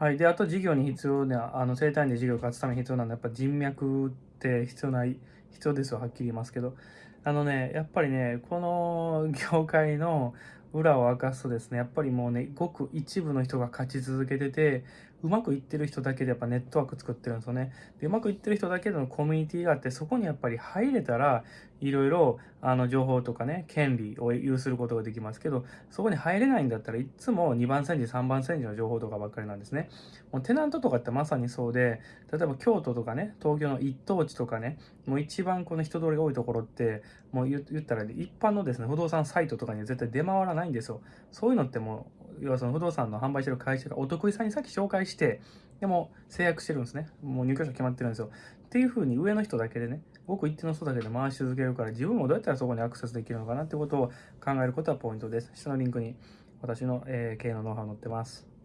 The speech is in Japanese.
はい。で、あと事業に必要な、あの、生体院で事業を勝つために必要なのは、やっぱ人脈って必要ない、必要ですよ、はっきり言いますけど。あのね、やっぱりね、この業界の裏を明かすとですね、やっぱりもうね、ごく一部の人が勝ち続けてて、うまくいってる人だけでやっぱネットワーク作ってるんですよね。で、うまくいってる人だけのコミュニティがあって、そこにやっぱり入れたら、いろいろ、あの、情報とかね、権利を有することができますけど、そこに入れないんだったらいつも2番煎じ、3番煎じの情報とかばっかりなんですね。もうテナントとかってまさにそうで、例えば京都とかね、東京の一等地とかね、もう一番この人通りが多いところって、もう言ったら、一般のですね、不動産サイトとかには絶対出回らないないんですよ。そういうのってもう、要はその不動産の販売してる会社がお得意さんにさっき紹介して、でも制約してるんですね。もう入居者決まってるんですよ。っていう風に上の人だけでね、ごく一定の人だけで回し続けるから、自分もどうやったらそこにアクセスできるのかなってことを考えることはポイントです。下のリンクに私の、え、経営のノウハウ載ってます。